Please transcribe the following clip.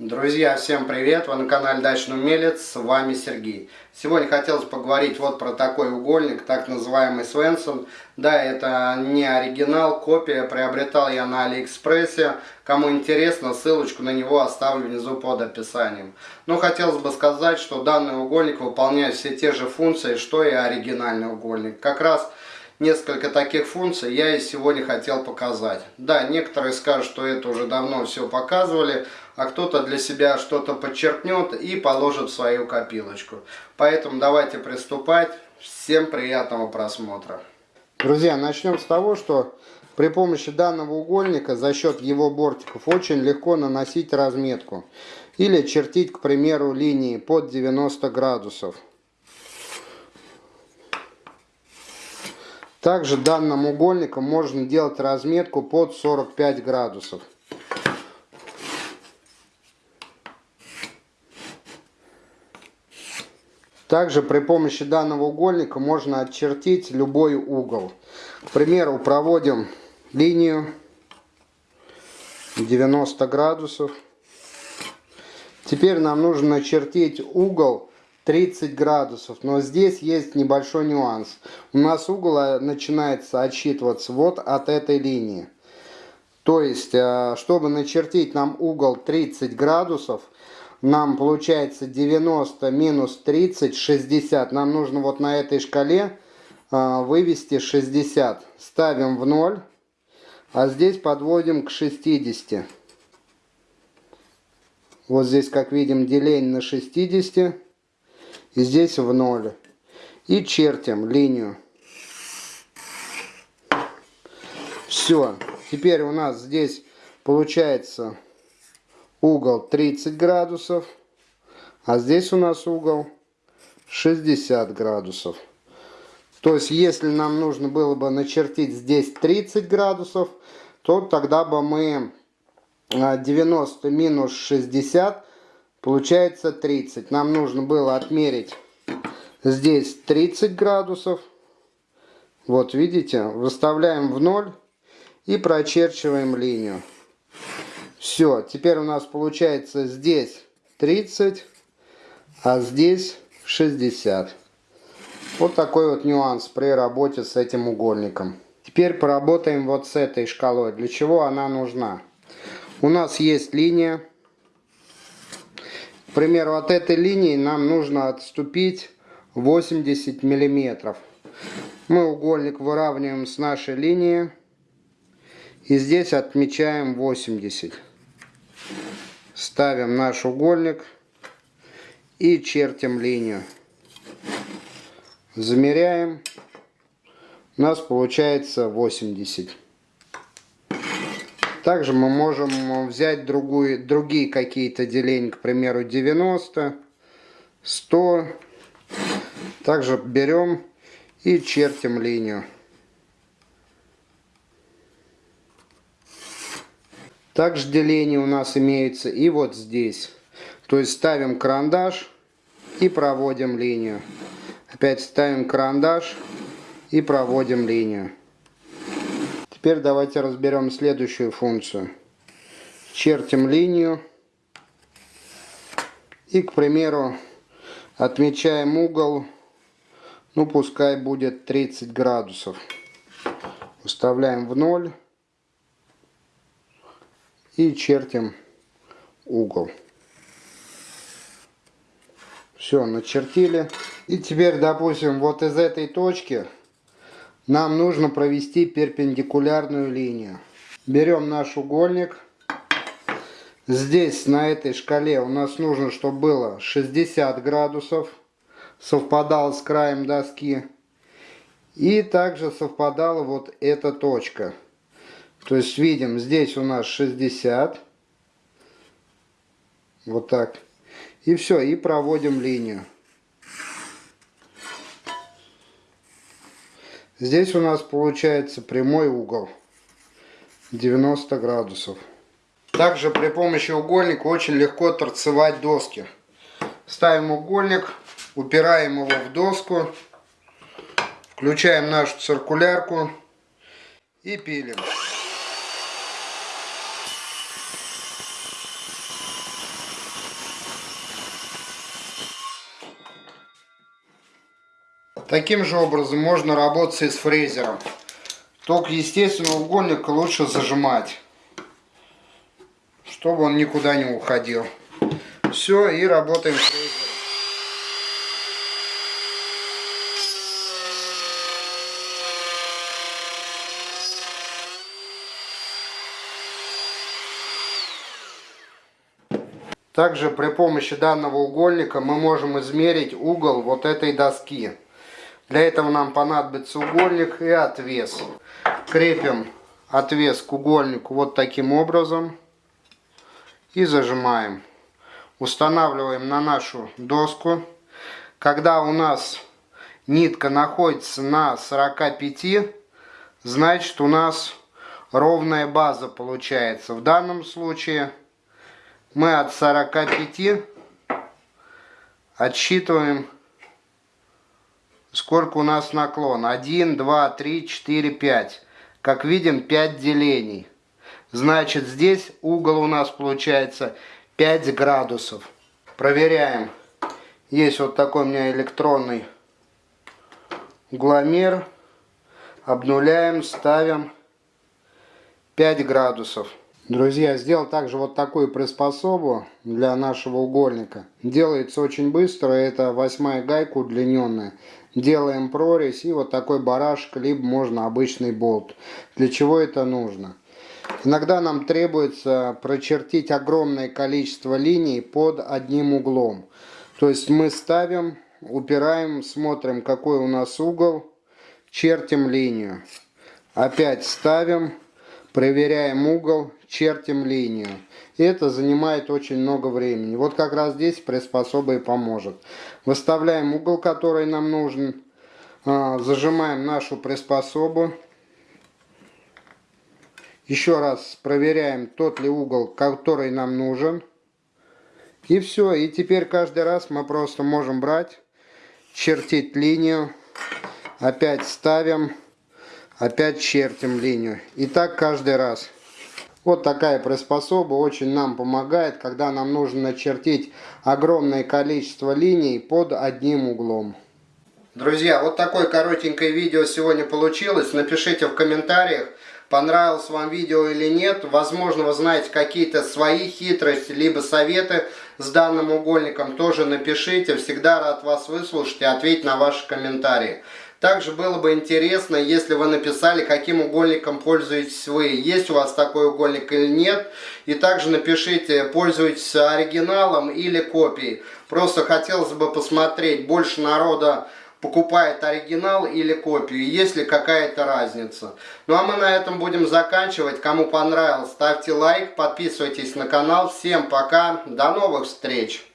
Друзья, всем привет! Вы на канале Дачный Умелец, с вами Сергей. Сегодня хотелось поговорить вот про такой угольник, так называемый Свенсон. Да, это не оригинал, копия, приобретал я на Алиэкспрессе. Кому интересно, ссылочку на него оставлю внизу под описанием. Но хотелось бы сказать, что данный угольник выполняет все те же функции, что и оригинальный угольник. Как раз несколько таких функций я и сегодня хотел показать. Да, некоторые скажут, что это уже давно все показывали, а кто-то для себя что-то подчеркнет и положит в свою копилочку. Поэтому давайте приступать. Всем приятного просмотра. Друзья, начнем с того, что при помощи данного угольника за счет его бортиков очень легко наносить разметку. Или чертить, к примеру, линии под 90 градусов. Также данным угольником можно делать разметку под 45 градусов. Также при помощи данного угольника можно очертить любой угол. К примеру, проводим линию 90 градусов. Теперь нам нужно начертить угол 30 градусов. Но здесь есть небольшой нюанс. У нас угол э, начинается отсчитываться вот от этой линии. То есть, э, чтобы начертить нам угол 30 градусов, нам получается 90 минус 30, 60. Нам нужно вот на этой шкале э, вывести 60. Ставим в 0, а здесь подводим к 60. Вот здесь, как видим, деление на 60 и здесь в ноль. И чертим линию. Все. Теперь у нас здесь получается угол 30 градусов. А здесь у нас угол 60 градусов. То есть, если нам нужно было бы начертить здесь 30 градусов, то тогда бы мы 90 а, минус 60 Получается 30. Нам нужно было отмерить здесь 30 градусов. Вот видите, выставляем в ноль и прочерчиваем линию. Все, теперь у нас получается здесь 30, а здесь 60. Вот такой вот нюанс при работе с этим угольником. Теперь поработаем вот с этой шкалой. Для чего она нужна? У нас есть линия к примеру, от этой линии нам нужно отступить 80 миллиметров. Мы угольник выравниваем с нашей линии. И здесь отмечаем 80. Ставим наш угольник и чертим линию. Замеряем. У нас получается 80. Также мы можем взять другую, другие какие-то деления, к примеру, 90, 100. Также берем и чертим линию. Также деление у нас имеется и вот здесь. То есть ставим карандаш и проводим линию. Опять ставим карандаш и проводим линию. Теперь давайте разберем следующую функцию. Чертим линию. И, к примеру, отмечаем угол. Ну, пускай будет 30 градусов. Выставляем в ноль. И чертим угол. Все, начертили. И теперь, допустим, вот из этой точки нам нужно провести перпендикулярную линию. Берем наш угольник. Здесь, на этой шкале, у нас нужно, чтобы было 60 градусов. Совпадал с краем доски. И также совпадала вот эта точка. То есть, видим, здесь у нас 60. Вот так. И все, и проводим линию. Здесь у нас получается прямой угол 90 градусов. Также при помощи угольника очень легко торцевать доски. Ставим угольник, упираем его в доску, включаем нашу циркулярку и пилим. Таким же образом можно работать и с фрезером. Только, естественно, угольник лучше зажимать, чтобы он никуда не уходил. Все, и работаем фрезером. Также при помощи данного угольника мы можем измерить угол вот этой доски. Для этого нам понадобится угольник и отвес. Крепим отвес к угольнику вот таким образом и зажимаем. Устанавливаем на нашу доску. Когда у нас нитка находится на 45, значит у нас ровная база получается. В данном случае мы от 45 отсчитываем сколько у нас наклон. 1, 2, 3, 4, 5. Как видим, 5 делений. Значит, здесь угол у нас получается 5 градусов. Проверяем. Есть вот такой у меня электронный угломер. Обнуляем, ставим 5 градусов. Друзья, сделал также вот такую приспособу для нашего угольника. Делается очень быстро, это восьмая гайка удлиненная. Делаем прорезь и вот такой барашек, либо можно обычный болт. Для чего это нужно? Иногда нам требуется прочертить огромное количество линий под одним углом. То есть мы ставим, упираем, смотрим какой у нас угол, чертим линию. Опять ставим, проверяем угол, чертим линию. Это занимает очень много времени. Вот как раз здесь приспособа и поможет. Выставляем угол, который нам нужен. А, зажимаем нашу приспособу. Еще раз проверяем, тот ли угол, который нам нужен. И все. И теперь каждый раз мы просто можем брать, чертить линию. Опять ставим, опять чертим линию. И так каждый раз. Вот такая приспособа очень нам помогает, когда нам нужно начертить огромное количество линий под одним углом. Друзья, вот такое коротенькое видео сегодня получилось. Напишите в комментариях, понравилось вам видео или нет. Возможно, вы знаете какие-то свои хитрости, либо советы с данным угольником. Тоже напишите. Всегда рад вас выслушать и ответить на ваши комментарии. Также было бы интересно, если вы написали, каким угольником пользуетесь вы. Есть у вас такой угольник или нет. И также напишите, пользуетесь оригиналом или копией. Просто хотелось бы посмотреть, больше народа покупает оригинал или копию, есть ли какая-то разница. Ну а мы на этом будем заканчивать. Кому понравилось, ставьте лайк, подписывайтесь на канал. Всем пока, до новых встреч!